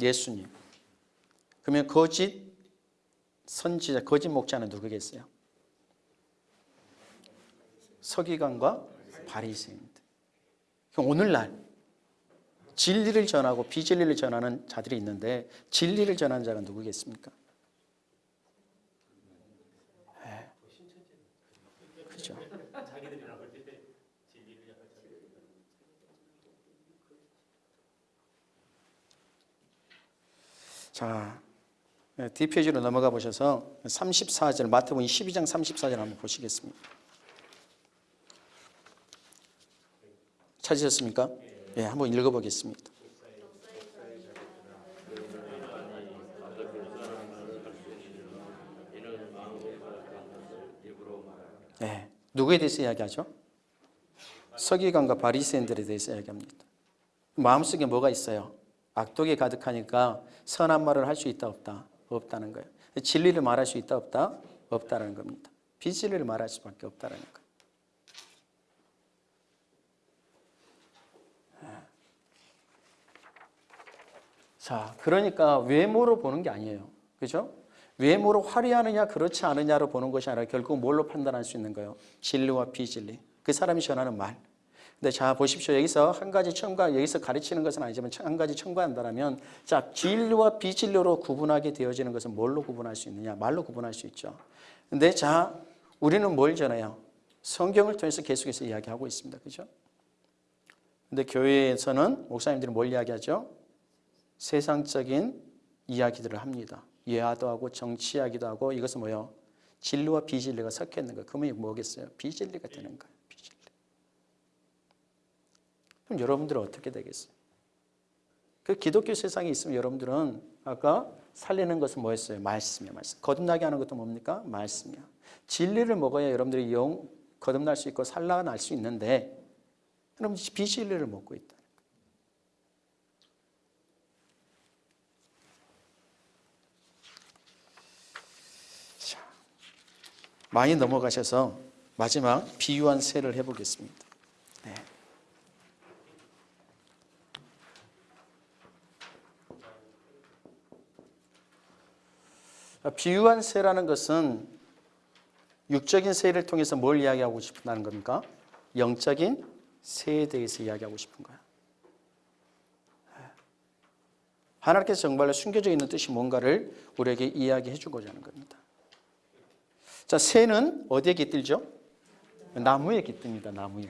예수님. 그러면 거짓 선지자, 거짓 목자는 누구겠어요? 서기관과 바리새인들. 오늘날 진리를 전하고 비진리를 전하는 자들이 있는데 진리를 전하는 자가 누구겠습니까? 네. 그죠. 자, 네, 뒷페이지로 넘어가 보셔서 34절 마태복음 12장 34절 한번 보시겠습니다. 찾으셨습니까? 예, 네, 한번 읽어보겠습니다. 네, 누구에 대해서 이야기하죠? 서기관과 바리새인들에 대해서 이야기합니다. 마음속에 뭐가 있어요? 악독이 가득하니까 선한 말을 할 수 있다 없다? 없다는 거예요. 진리를 말할 수 있다 없다? 없다는 겁니다. 비진리를 말할 수밖에 없다는 거예요. 자, 그러니까 외모로 보는 게 아니에요. 그죠? 외모로 화려하느냐 그렇지 않느냐로 보는 것이 아니라 결국 뭘로 판단할 수 있는 거예요? 진리와 비진리. 그 사람이 전하는 말. 근데 자 보십시오. 여기서 한 가지 첨가 여기서 가르치는 것은 아니지만 한 가지 첨가한다면 자 진리와 비진리로 구분하게 되어지는 것은 뭘로 구분할 수 있느냐? 말로 구분할 수 있죠. 근데 자 우리는 뭘 전해요? 성경을 통해서 계속해서 이야기하고 있습니다. 그죠? 근데 교회에서는 목사님들이 뭘 이야기하죠? 세상적인 이야기들을 합니다. 예화도 하고 정치 이야기도 하고 이것은 뭐요? 진리와 비진리가 섞여 있는 거. 그러면 뭐겠어요? 비진리가 되는 거예요. 비진리. 그럼 여러분들은 어떻게 되겠어요? 그 기독교 세상에 있으면 여러분들은 아까 살리는 것은 뭐였어요? 말씀이야, 말씀. 거듭나게 하는 것도 뭡니까? 말씀이야. 진리를 먹어야 여러분들이 영 거듭날 수 있고 살아날 수 있는데 그럼 비진리를 먹고 있다. 많이 넘어가셔서 마지막 비유한 세를 해보겠습니다. 네. 비유한 세라는 것은 육적인 세를 통해서 뭘 이야기하고 싶다는 겁니까? 영적인 세에 대해서 이야기하고 싶은 거야. 하나님께서 정말로 숨겨져 있는 뜻이 뭔가를 우리에게 이야기해 주고자 하는 겁니다. 자, 새는 어디에 깃들죠? 나무에 깃듭니다. 나무에.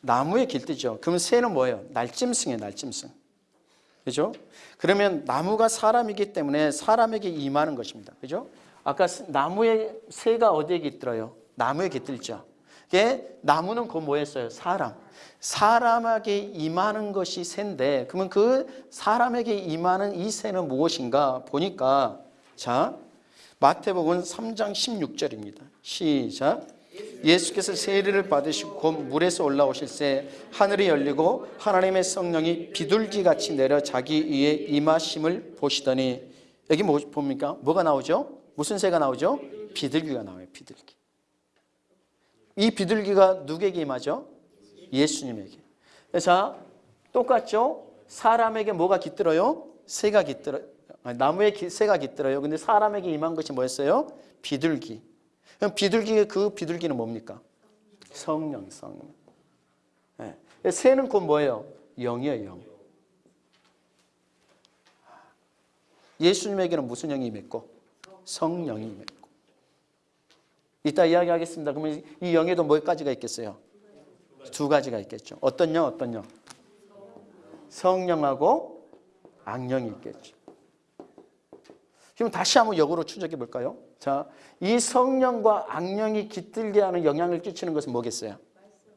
나무에 깃들죠. 그러면 새는 뭐예요? 날짐승이에요. 날짐승. 그죠? 그러면 나무가 사람이기 때문에 사람에게 임하는 것입니다. 그죠? 아까 나무에 새가 어디에 깃들어요? 나무에 깃들죠. 이게 나무는 그 뭐였어요? 사람. 사람에게 임하는 것이 새인데 그러면 그 사람에게 임하는 이 새는 무엇인가 보니까 자 마태복음 3장 16절입니다. 시작. 예수께서 세례를 받으시고 곧 물에서 올라오실 때 하늘이 열리고 하나님의 성령이 비둘기 같이 내려 자기 위에 임하심을 보시더니 여기 뭐 봅니까? 뭐가 나오죠? 무슨 새가 나오죠? 비둘기가 나와요. 비둘기. 이 비둘기가 누구에게 임하죠? 예수님에게. 자, 똑같죠? 사람에게 뭐가 깃들어요? 새가 깃들어요. 나무에 새가 깃들어요. 근데 사람에게 임한 것이 뭐였어요? 비둘기. 그럼 비둘기 그 비둘기는 뭡니까? 성령, 성령. 네. 새는 곧 뭐예요? 영이에요, 영. 예수님에게는 무슨 영이 임했고? 성령이 임했고. 이따 이야기하겠습니다. 그러면 이 영에도 몇 가지가 있겠어요? 두 가지가 있겠죠. 어떤 영, 어떤 영? 성령하고 악령이 있겠죠. 그럼 다시 한번 역으로 추적해 볼까요? 자, 이 성령과 악령이 깃들게 하는 영향을 끼치는 것은 뭐겠어요?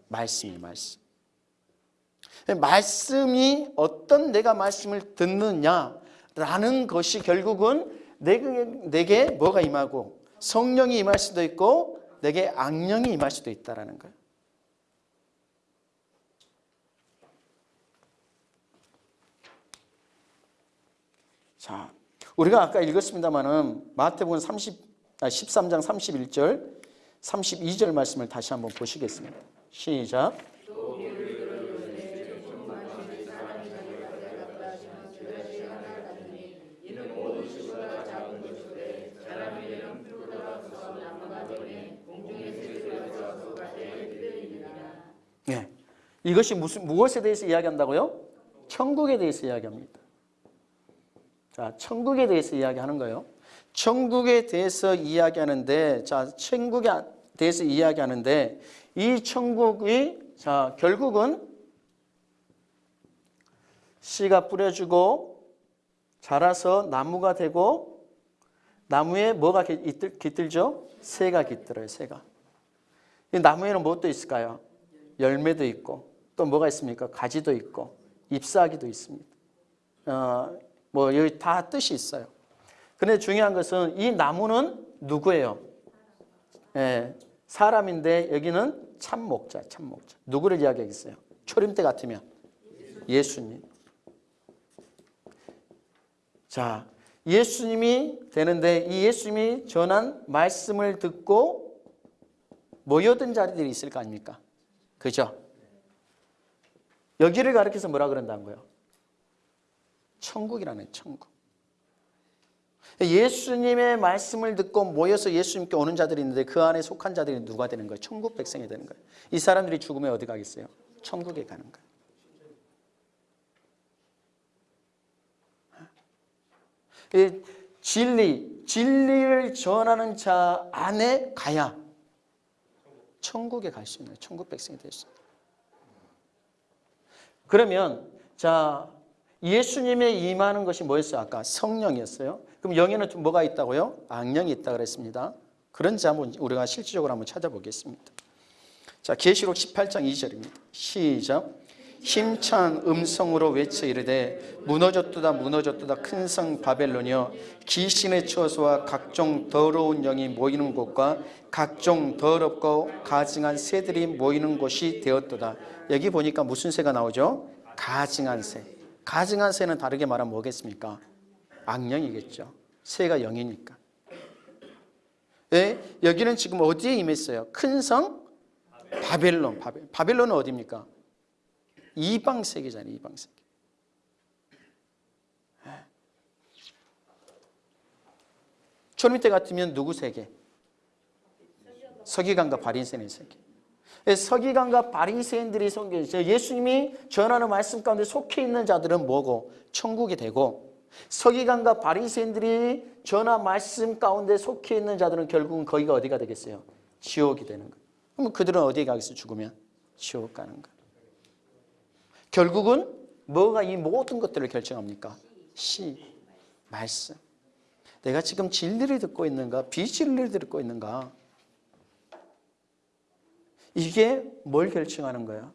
말씀이 말씀. 말씀이 어떤 내가 말씀을 듣느냐라는 것이 결국은 내게, 내게 뭐가 임하고 성령이 임할 수도 있고 내게 악령이 임할 수도 있다라는 거예요. 자, 우리가 아까 읽었습니다만은 마태복음 30, 아, 13장 31절, 32절 말씀을 다시 한번 보시겠습니다. 시작. 네. 이것이 무슨 무엇에 대해서 이야기한다고요? 천국에 대해서 이야기합니다. 자, 천국에 대해서 이야기하는 거예요. 천국에 대해서 이야기하는데, 자, 천국에 대해서 이야기하는데, 이 천국이, 자, 결국은 씨가 뿌려주고, 자라서 나무가 되고, 나무에 뭐가 깃- 깃들, 깃들죠? 새가 깃들어요, 새가. 이 나무에는 무엇도 있을까요? 열매도 있고 또 뭐가 있습니까? 가지도 있고 잎사귀도 있습니다. 어, 뭐 여기 다 뜻이 있어요. 그런데 중요한 것은 이 나무는 누구예요? 예, 사람인데 여기는 참목자, 참목자. 누구를 이야기하겠어요? 초림 때 같으면 예수님. 자, 예수님이 되는데 이 예수님이 전한 말씀을 듣고 모여든 자리들이 있을 거 아닙니까? 그죠? 여기를 가리켜서 뭐라 그런다는 거예요? 천국이라는 천국. 예수님의 말씀을 듣고 모여서 예수님께 오는 자들이 있는데 그 안에 속한 자들이 누가 되는 거예요? 천국 백성이 되는 거예요. 이 사람들이 죽으면 어디 가겠어요? 천국에 가는 거예요. 이 진리, 진리를 전하는 자 안에 가야 천국에 갈 수 있는 천국 백성이 될 수 있는. 그러면 자 예수님의 임하는 것이 뭐였어요? 아까 성령이었어요. 그럼 영에는 좀 뭐가 있다고요? 악령이 있다 그랬습니다. 그런지 한번 우리가 실질적으로 한번 찾아보겠습니다. 자 계시록 18장 2절입니다. 시작. 힘찬 음성으로 외쳐 이르되 무너졌도다 무너졌도다 큰 성 바벨론이여 귀신의 처소와 각종 더러운 영이 모이는 곳과 각종 더럽고 가증한 새들이 모이는 곳이 되었도다 여기 보니까 무슨 새가 나오죠? 가증한 새 가증한 새는 다르게 말하면 뭐겠습니까? 악령이겠죠 새가 영이니까 네, 여기는 지금 어디에 임했어요? 큰 성 바벨론 바벨. 바벨론은 어디입니까? 이방 세계잖아요. 이방 세계. 초림 때 같으면 누구 세계? 서기관과 바리새인의 세계. 서기관과 바리새인들이 성경 예수님이 전하는 말씀 가운데 속해 있는 자들은 뭐고 천국이 되고 서기관과 바리새인들이 전하 말씀 가운데 속해 있는 자들은 결국은 거기가 어디가 되겠어요? 지옥이 되는 거예요. 그럼 그들은 어디에 가겠어요? 죽으면 지옥 가는 거예요. 결국은 뭐가 이 모든 것들을 결정합니까? 시, 말씀. 내가 지금 진리를 듣고 있는가, 비진리를 듣고 있는가? 이게 뭘 결정하는 거야?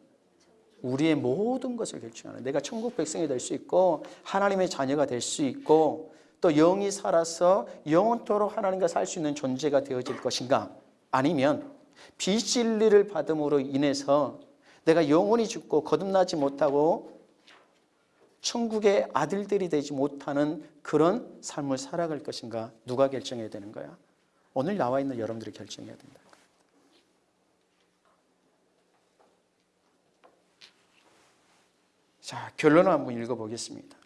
우리의 모든 것을 결정하는 내가 천국 백성이 될 수 있고 하나님의 자녀가 될 수 있고 또 영이 살아서 영원토록 하나님과 살 수 있는 존재가 되어질 것인가? 아니면 비진리를 받음으로 인해서 내가 영원히 죽고 거듭나지 못하고 천국의 아들들이 되지 못하는 그런 삶을 살아갈 것인가 누가 결정해야 되는 거야? 오늘 나와 있는 여러분들이 결정해야 된다. 자, 결론을 한번 읽어보겠습니다.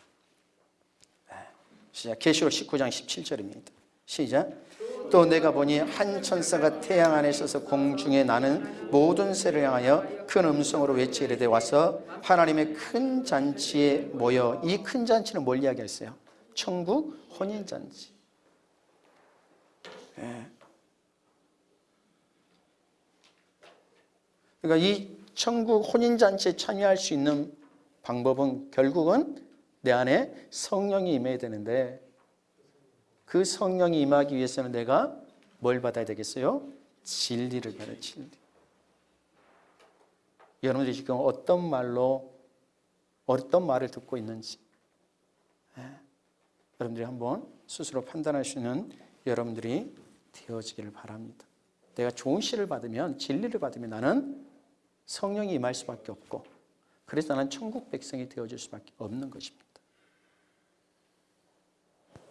네, 시작. 계시록 19장 17절입니다. 시작. 또 내가 보니 한 천사가 태양 안에 서서 공중에 나는 모든 새를 향하여 큰 음성으로 외치 이르되 와서 하나님의 큰 잔치에 모여 이 큰 잔치는 뭘 이야기했어요? 천국 혼인 잔치. 예. 그러니까 이 천국 혼인 잔치에 참여할 수 있는 방법은 결국은 내 안에 성령이 임해야 되는데 그 성령이 임하기 위해서는 내가 뭘 받아야 되겠어요? 진리를 받아야 진리. 여러분들이 지금 어떤 말로 어떤 말을 듣고 있는지 예. 여러분들이 한번 스스로 판단할 수 있는 여러분들이 되어지기를 바랍니다. 내가 좋은 시를 받으면 진리를 받으면 나는 성령이 임할 수밖에 없고 그래서 나는 천국 백성이 되어질 수밖에 없는 것입니다.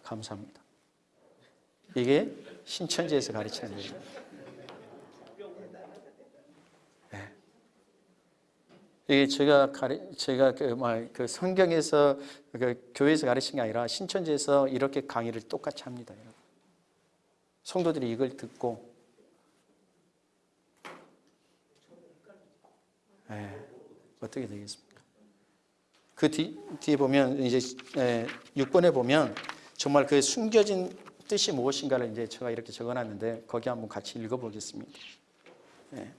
감사합니다. 이게 신천지에서 가르치는 거죠. 네. 이게 제가 가르, 제가 그, 뭐, 그 성경에서 그 교회에서 가르친 게 아니라 신천지에서 이렇게 강의를 똑같이 합니다. 성도들이 이걸 듣고 네. 어떻게 되겠습니까? 그 뒤, 뒤에 보면 이제 6번에 보면 정말 그 숨겨진 뜻이 무엇인가를 이제 제가 이렇게 적어놨는데 거기 한번 같이 읽어보겠습니다. 네.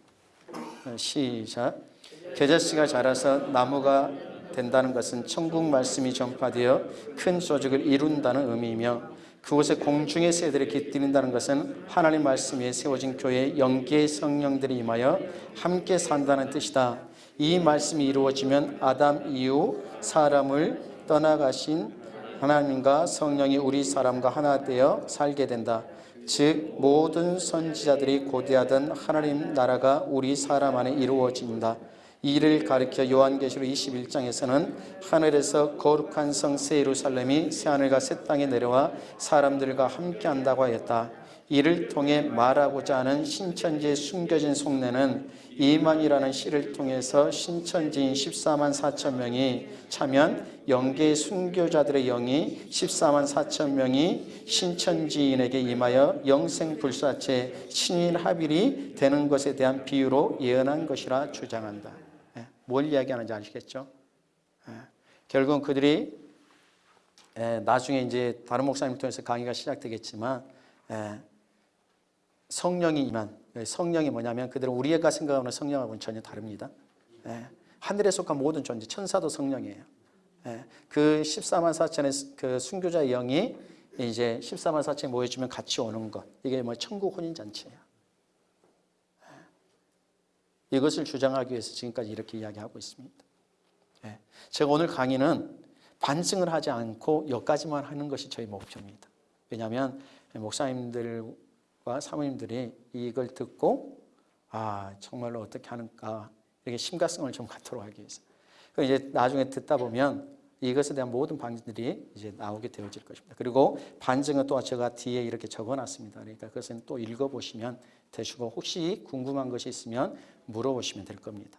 시작. 겨자씨가 자라서 나무가 된다는 것은 천국 말씀이 전파되어 큰 조직을 이룬다는 의미이며 그곳에 공중의 새들이 깃들인다는 것은 하나님 말씀 위에 세워진 교회에 영계의 성령들이 임하여 함께 산다는 뜻이다. 이 말씀이 이루어지면 아담 이후 사람을 떠나가신 하나님과 성령이 우리 사람과 하나 되어 살게 된다. 즉 모든 선지자들이 고대하던 하나님 나라가 우리 사람 안에 이루어진다. 이를 가리켜 요한계시록 21장에서는 하늘에서 거룩한 성 새 예루살렘이 새하늘과 새 땅에 내려와 사람들과 함께 한다고 하였다. 이를 통해 말하고자 하는 신천지의 숨겨진 속내는 이만이라는 시를 통해서 신천지인 14만 4천 명이 차면 영계의 순교자들의 영이 14만 4천 명이 신천지인에게 임하여 영생불사체 신인 합일이 되는 것에 대한 비유로 예언한 것이라 주장한다. 예, 뭘 이야기하는지 아시겠죠? 예, 결국은 그들이 예, 나중에 이제 다른 목사님 통해서 강의가 시작되겠지만 예, 성령이 임한 예, 성령이 뭐냐면 그들은 우리가 생각하는 성령하고는 전혀 다릅니다. 예, 하늘에 속한 모든 존재 천사도 성령이에요. 예, 그 14만 4천의 그 순교자 영이 이제 14만 4천이 모여주면 같이 오는 것 이게 뭐 천국 혼인 잔치예요. 예, 이것을 주장하기 위해서 지금까지 이렇게 이야기하고 있습니다. 예, 제가 오늘 강의는 반증을 하지 않고 여기까지만 하는 것이 저희 목표입니다. 왜냐하면 목사님들과 사모님들이 이걸 듣고 아 정말로 어떻게 하는가 이렇게 심각성을 좀 갖도록 하기 위해서. 그 이제 나중에 듣다 보면 이것에 대한 모든 반증들이 이제 나오게 되어질 것입니다. 그리고 반증은 또 제가 뒤에 이렇게 적어놨습니다. 그러니까 그것은 또 읽어보시면 되시고 혹시 궁금한 것이 있으면 물어보시면 될 겁니다.